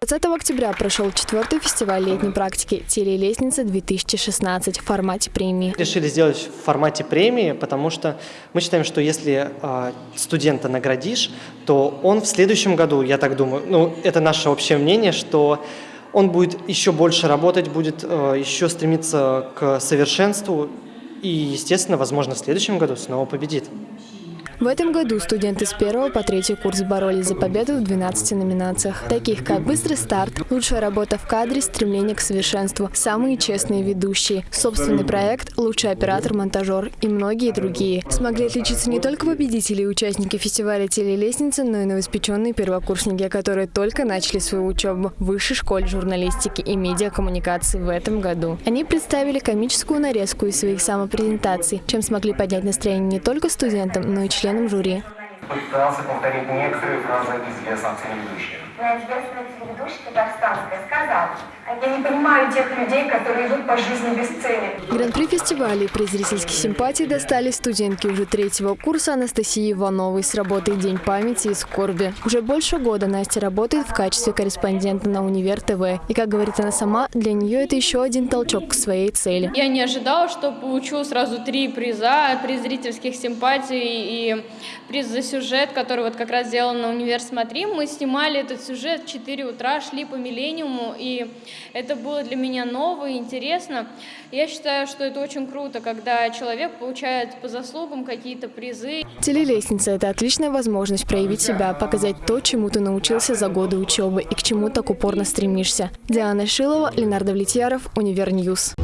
20 октября прошел четвертый фестиваль летней практики «Телелестница-2016» в формате премии. Решили сделать в формате премии, потому что мы считаем, что если э, студента наградишь, то он в следующем году, я так думаю, ну это наше общее мнение, что он будет еще больше работать, будет э, еще стремиться к совершенству и, естественно, возможно, в следующем году снова победит. В этом году студенты с первого по третий курс боролись за победу в 12 номинациях, таких как «Быстрый старт», «Лучшая работа в кадре», «Стремление к совершенству», «Самые честные ведущие», «Собственный проект», «Лучший оператор-монтажер» и многие другие. Смогли отличиться не только победители и участники фестиваля «Телелестница», но и новоспеченные первокурсники, которые только начали свою учебу в Высшей школе журналистики и медиакоммуникации в этом году. Они представили комическую нарезку из своих самопрезентаций, чем смогли поднять настроение не только студентам, но и членам членом жюри. Пытался повторить некоторые фразы известных телеведущих. На известная телеведущая казахстанская сказала, я не понимаю тех людей, которые идут по жизни без цели. Гран-при фестиваля и приз зрительских симпатий достали студентки уже третьего курса Анастасии Ивановой с работой «День памяти и скорби». Уже больше года Настя работает в качестве корреспондента на Универ ТВ. И, как говорит она сама, для нее это еще один толчок к своей цели. Я не ожидала, что получу сразу три приза. Приз зрительских симпатий и приз за сюжет, который вот как раз сделал на Универ Смотри. Мы снимали этот сюжет в 4 утра, шли по Миллениуму, и это было для меня ново и интересно. Я считаю, что это очень круто, когда человек получает по заслугам какие-то призы. Телелестница – это отличная возможность проявить себя, показать то, чему ты научился за годы учебы и к чему так упорно стремишься. Диана Шилова, Ленардо Влетьяров, Универньюз.